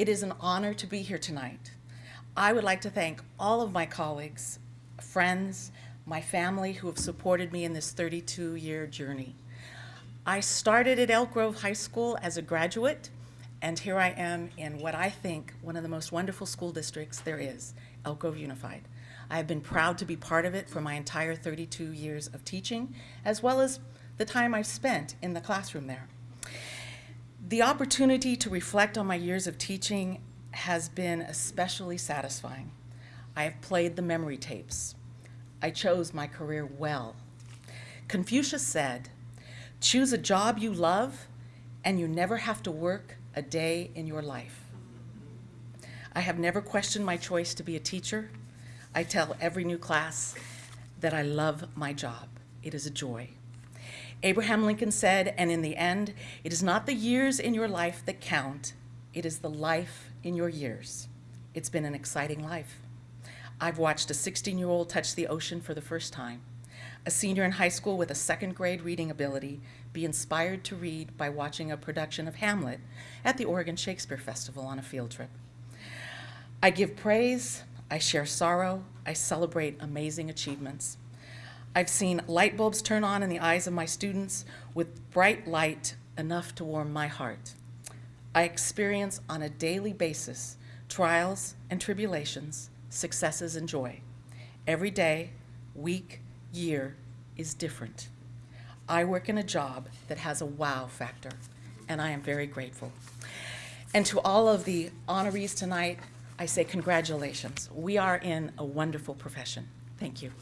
It is an honor to be here tonight. I would like to thank all of my colleagues, friends, my family who have supported me in this 32-year journey. I started at Elk Grove High School as a graduate, and here I am in what I think one of the most wonderful school districts there is, Elk Grove Unified. I have been proud to be part of it for my entire 32 years of teaching, as well as the time I've spent in the classroom there. The opportunity to reflect on my years of teaching has been especially satisfying. I have played the memory tapes. I chose my career well. Confucius said, choose a job you love and you never have to work a day in your life. I have never questioned my choice to be a teacher. I tell every new class that I love my job. It is a joy. Abraham Lincoln said, and in the end, it is not the years in your life that count, it is the life in your years. It's been an exciting life. I've watched a 16-year-old touch the ocean for the first time, a senior in high school with a second grade reading ability be inspired to read by watching a production of Hamlet at the Oregon Shakespeare Festival on a field trip. I give praise, I share sorrow, I celebrate amazing achievements. I've seen light bulbs turn on in the eyes of my students with bright light enough to warm my heart. I experience on a daily basis trials and tribulations, successes and joy. Every day, week, year is different. I work in a job that has a wow factor, and I am very grateful. And to all of the honorees tonight, I say congratulations. We are in a wonderful profession. Thank you.